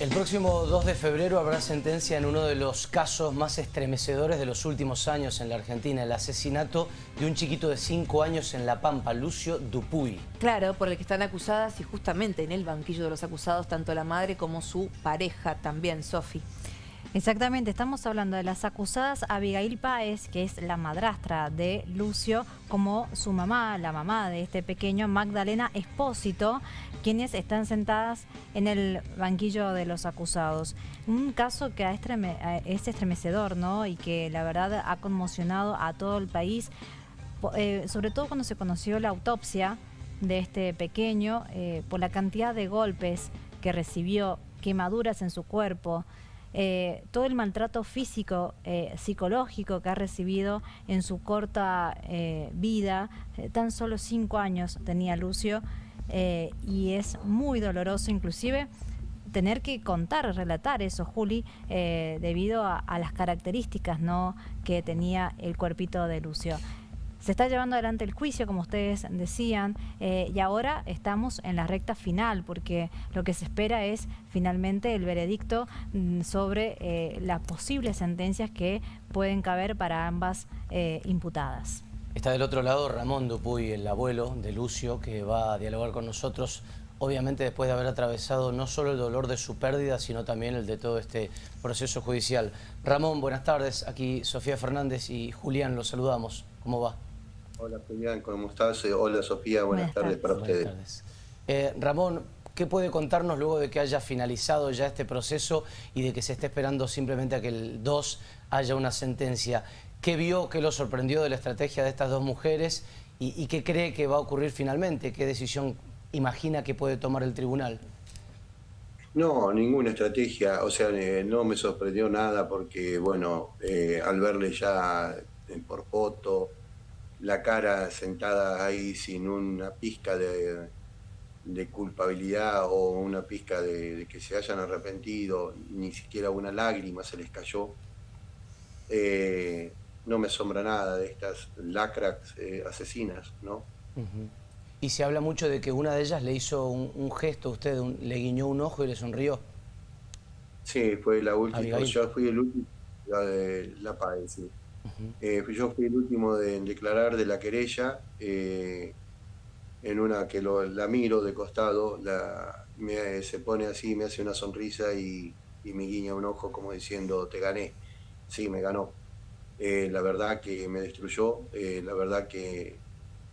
El próximo 2 de febrero habrá sentencia en uno de los casos más estremecedores de los últimos años en la Argentina, el asesinato de un chiquito de 5 años en La Pampa, Lucio Dupuy. Claro, por el que están acusadas y justamente en el banquillo de los acusados tanto la madre como su pareja también, Sofi. Exactamente, estamos hablando de las acusadas Abigail Páez, que es la madrastra de Lucio, como su mamá, la mamá de este pequeño, Magdalena Espósito, quienes están sentadas en el banquillo de los acusados. Un caso que es estremecedor, ¿no? Y que la verdad ha conmocionado a todo el país, eh, sobre todo cuando se conoció la autopsia de este pequeño, eh, por la cantidad de golpes que recibió, quemaduras en su cuerpo, eh, todo el maltrato físico, eh, psicológico que ha recibido en su corta eh, vida, tan solo cinco años tenía Lucio, y es muy doloroso inclusive tener que contar, relatar eso, Juli, debido a, las características que tenía el cuerpito de Lucio. Se está llevando adelante el juicio, como ustedes decían, eh, y ahora estamos en la recta final, porque lo que se espera es finalmente el veredicto mm, sobre eh, las posibles sentencias que pueden caber para ambas eh, imputadas. Está del otro lado Ramón Dupuy, el abuelo de Lucio, que va a dialogar con nosotros obviamente después de haber atravesado no solo el dolor de su pérdida, sino también el de todo este proceso judicial. Ramón, buenas tardes. Aquí Sofía Fernández y Julián, los saludamos. ¿Cómo va? Hola Julián, ¿cómo estás? Eh, hola Sofía, buenas, tardes, para ustedes. Eh, Ramón, ¿qué puede contarnos luego de que haya finalizado ya este proceso y de que se esté esperando simplemente a que el 2 haya una sentencia? ¿Qué vio, qué lo sorprendió de la estrategia de estas dos mujeres y, qué cree que va a ocurrir finalmente? ¿Qué decisión imagina que puede tomar el tribunal? No, ninguna estrategia, o sea, eh, no me sorprendió nada porque, bueno, al verle ya por foto, la cara sentada ahí sin una pizca de, culpabilidad o una pizca de, que se hayan arrepentido, ni siquiera una lágrima se les cayó. Eh, no me asombra nada de estas lacras eh, asesinas, ¿no? Y se habla mucho de que una de ellas le hizo un, gesto a usted, le guiñó un ojo y le sonrió. Sí, fue la última, yo fui el último, la de La Paz, sí. Eh, yo fui el último en declarar de la querella, eh, en una que la miro de costado, se pone así, me hace una sonrisa y, me guiña un ojo como diciendo, te gané. Sí, me ganó. Eh, la verdad que me destruyó, la verdad que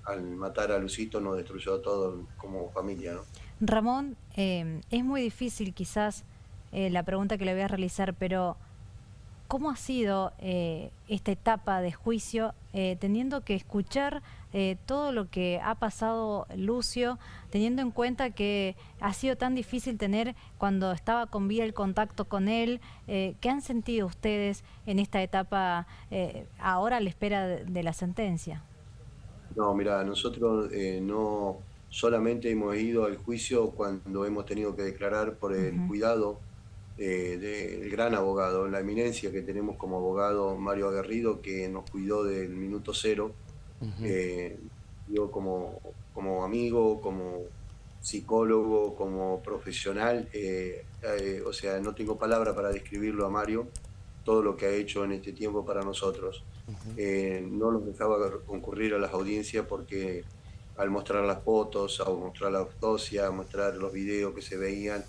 al matar a Lucito nos destruyó a todos como familia. Ramón, es muy difícil quizás la pregunta que le voy a realizar, pero ¿Cómo ha sido eh, esta etapa de juicio, eh, teniendo que escuchar eh, todo lo que ha pasado Lucio, teniendo en cuenta que ha sido tan difícil tener cuando estaba con vida el contacto con él? ¿Qué han sentido ustedes en esta etapa ahora a la espera de, la sentencia? No, mira, nosotros no solamente hemos ido al juicio cuando hemos tenido que declarar por el cuidado eh, del gran abogado, la eminencia que tenemos como abogado Mario Aguerrido, que nos cuidó del minuto cero. Eh, yo como, como amigo, como psicólogo, como profesional, eh, o sea, no tengo palabra para describirlo a Mario, todo lo que ha hecho en este tiempo para nosotros. no nos dejaba concurrir a las audiencias porque al mostrar las fotos, al mostrar la autopsia, a mostrar los videos que se veían,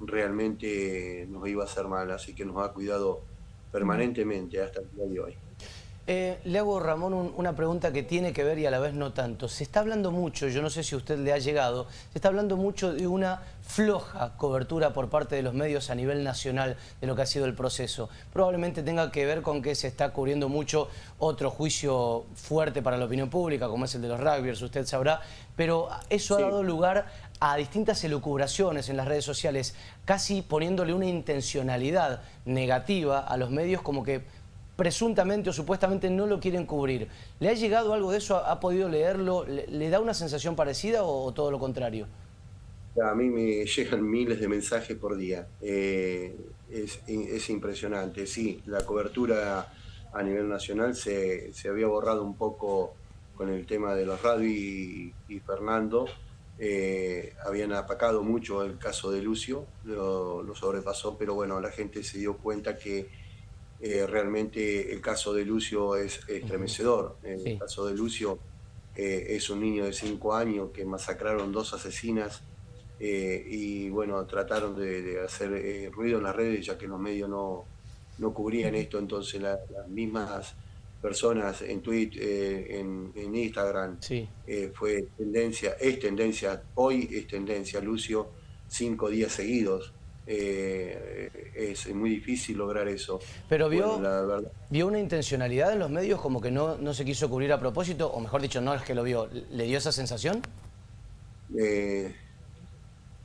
realmente nos iba a hacer mal, así que nos ha cuidado permanentemente hasta el día de hoy. Eh, le hago, Ramón, una pregunta que tiene que ver y a la vez no tanto. Se está hablando mucho, yo no sé si a usted le ha llegado, se está hablando mucho de una floja cobertura por parte de los medios a nivel nacional de lo que ha sido el proceso. Probablemente tenga que ver con que se está cubriendo mucho otro juicio fuerte para la opinión pública, como es el de los rugbyers, usted sabrá, pero eso ha dado lugar a distintas elucubraciones en las redes sociales, casi poniéndole una intencionalidad negativa a los medios como que presuntamente o supuestamente no lo quieren cubrir. ¿Le ha llegado algo de eso? ¿Ha podido leerlo? ¿Le, da una sensación parecida o, todo lo contrario? A mí me llegan miles de mensajes por día. Eh, es, impresionante. Sí, la cobertura a nivel nacional se, había borrado un poco con el tema de los radio y, Fernando. Eh, habían apacado mucho el caso de Lucio, lo, sobrepasó, pero bueno, la gente se dio cuenta que eh, realmente el caso de Lucio es estremecedor. El caso de Lucio eh, es un niño de 5 años que masacraron dos asesinas y bueno, trataron de, hacer ruido en las redes ya que los medios no, no cubrían esto, entonces las mismas personas en Twitter, eh, en, Instagram, eh, fue tendencia, es tendencia, hoy es tendencia, Lucio, cinco días seguidos. Eh, es muy difícil lograr eso. Pero vio, vio una intencionalidad en los medios como que no, no se quiso cubrir a propósito, o mejor dicho, no es que lo vio, ¿le dio esa sensación?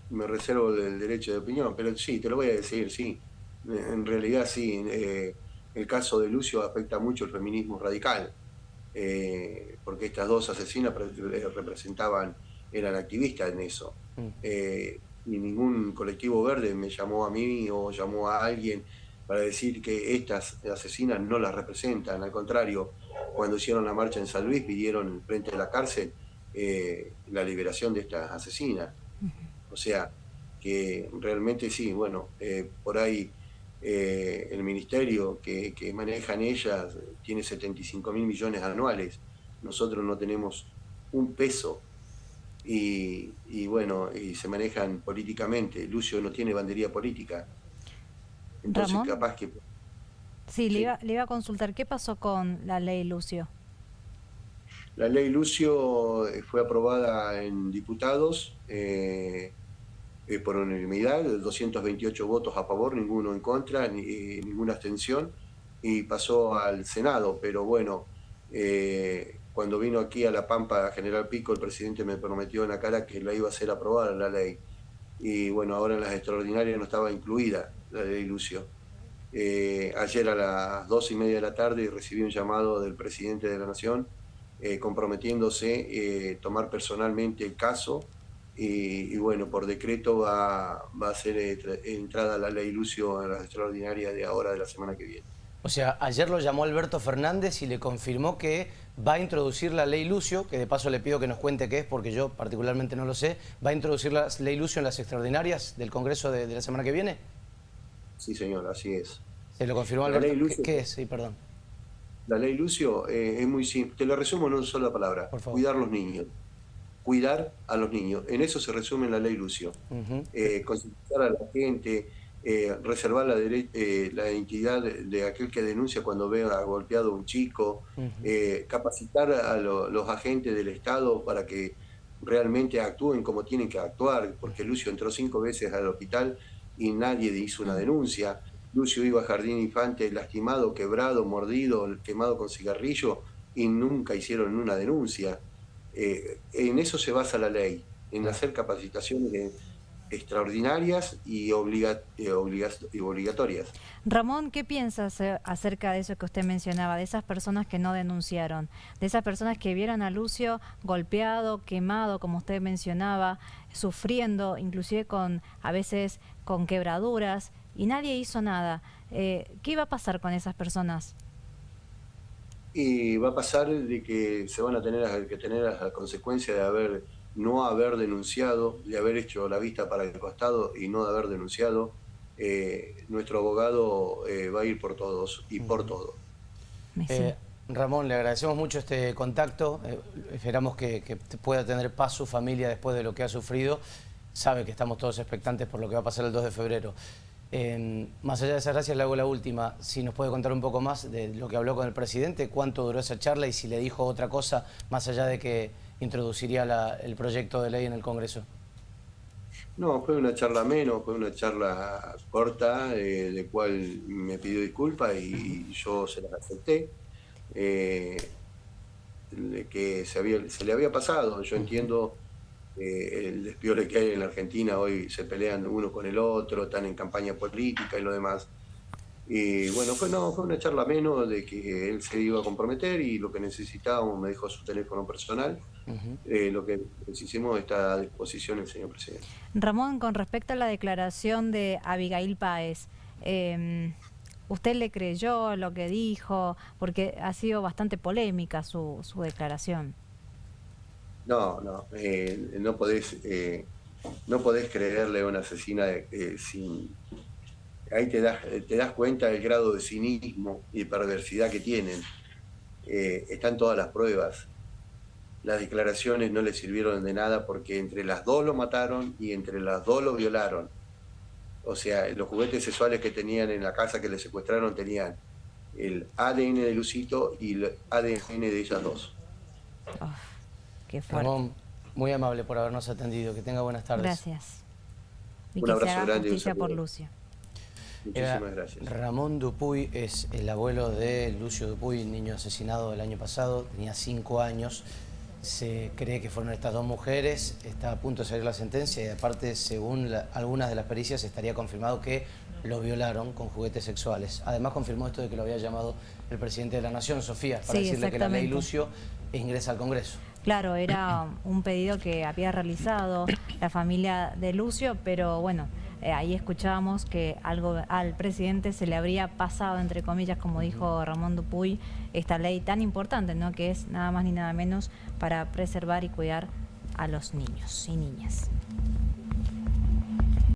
me reservo el derecho de opinión, pero sí, te lo voy a decir, sí. En realidad sí el caso de Lucio afecta mucho el feminismo radical, eh, porque estas dos asesinas eh, representaban, eran activistas en eso. Mm. Eh, y ningún colectivo verde me llamó a mí o llamó a alguien para decir que estas asesinas no las representan. Al contrario, cuando hicieron la marcha en San Luis pidieron frente a la cárcel la liberación de estas asesinas. O sea, que realmente sí, bueno, por ahí eh, el ministerio que, manejan ellas tiene 75 mil millones anuales, nosotros no tenemos un peso y, bueno, y se manejan políticamente. Lucio no tiene bandería política. Entonces capaz que... Sí, Le, iba, a consultar, ¿qué pasó con la ley Lucio? La ley Lucio eh, fue aprobada en diputados. Eh, eh, por unanimidad, 228 votos a favor, ninguno en contra, eh, ninguna abstención, y pasó al Senado. Pero bueno, eh, cuando vino aquí a La Pampa General Pico, el presidente me prometió en la cara que la iba a hacer aprobada la ley. Y bueno, ahora en las extraordinarias no estaba incluida la ley Lucio. ayer a las dos y media de la tarde recibí un llamado del presidente de la Nación comprometiéndose a tomar personalmente el caso y, bueno, por decreto va, va a ser entrada la ley Lucio en las extraordinarias de ahora de la semana que viene. O sea, ayer lo llamó Alberto Fernández y le confirmó que va a introducir la ley Lucio, que de paso le pido que nos cuente qué es, porque yo particularmente no lo sé, ¿va a introducir la ley Lucio en las extraordinarias del Congreso de, la semana que viene? Sí, señor, así es. Se lo confirmó Alberto. Lucio, ¿Qué, es? Sí, perdón. La ley Lucio eh, es muy simple. Te lo resumo en una sola palabra. Cuidar los niños cuidar a los niños. En eso se resume la ley Lucio. Eh, concientizar a la gente, eh, reservar la, eh, la identidad de, aquel que denuncia cuando ve a golpeado a un chico, capacitar a los agentes del Estado para que realmente actúen como tienen que actuar, porque Lucio entró cinco veces al hospital y nadie hizo una denuncia. Lucio iba a Jardín Infante lastimado, quebrado, mordido, quemado con cigarrillo y nunca hicieron una denuncia. Eh, en eso se basa la ley, en hacer capacitaciones extraordinarias y, eh, obligatorias. Ramón, ¿qué piensas eh, acerca de eso que usted mencionaba, de esas personas que no denunciaron, de esas personas que vieron a Lucio golpeado, quemado, como usted mencionaba, sufriendo, inclusive con a veces con quebraduras, y nadie hizo nada? ¿Qué iba a pasar con esas personas? Y va a pasar de que se van a tener que tener la consecuencia de haber no haber denunciado, de haber hecho la vista para el costado y no de haber denunciado, eh, nuestro abogado eh, va a ir por todos y por todo. Eh, Ramón, le agradecemos mucho este contacto, esperamos que, que, pueda tener paz su familia después de lo que ha sufrido, sabe que estamos todos expectantes por lo que va a pasar el 2 de febrero más allá de esa gracias, le hago la última. Si nos puede contar un poco más de lo que habló con el presidente, cuánto duró esa charla y si le dijo otra cosa más allá de que introduciría el proyecto de ley en el Congreso. No, fue una charla menos, fue una charla corta, eh, de cual me pidió disculpas y, yo se las acepté. Eh, que se, había, se le había pasado, yo entiendo eh, el despiole que hay en la Argentina, hoy se pelean uno con el otro, están en campaña política y lo demás. Y bueno, fue, no, fue una charla menos de que él se iba a comprometer y lo que necesitábamos me dejó su teléfono personal. Eh, lo que hicimos está a disposición el señor presidente. Ramón, con respecto a la declaración de Abigail Páez, em, ¿usted le creyó lo que dijo? Porque ha sido bastante polémica su, su declaración. No, no, eh, no podés, eh, no podés creerle a una asesina eh, sin... Ahí te das, te das cuenta del grado de cinismo y de perversidad que tienen. están todas las pruebas. Las declaraciones no le sirvieron de nada porque entre las dos lo mataron y entre las dos lo violaron. O sea, los juguetes sexuales que tenían en la casa que le secuestraron tenían el ADN de Lucito y el ADN de ellas dos. Qué fuerte. Ramón, muy amable por habernos atendido. Que tenga buenas tardes. Gracias. Y un abrazo se grande. Justicia por Lucio. Muchísimas gracias. Ramón Dupuy es el abuelo de Lucio Dupuy, niño asesinado el año pasado, tenía cinco años. Se cree que fueron estas dos mujeres, está a punto de salir la sentencia y aparte, según algunas de las pericias, estaría confirmado que lo violaron con juguetes sexuales. Además confirmó esto de que lo había llamado el presidente de la Nación, Sofía, para decirle que la ley Lucio ingresa al Congreso. Claro, era un pedido que había realizado la familia de Lucio, pero bueno, eh, ahí escuchábamos que algo al presidente se le habría pasado, entre comillas, como dijo Ramón Dupuy, esta ley tan importante, ¿no? que es nada más ni nada menos para preservar y cuidar a los niños y niñas.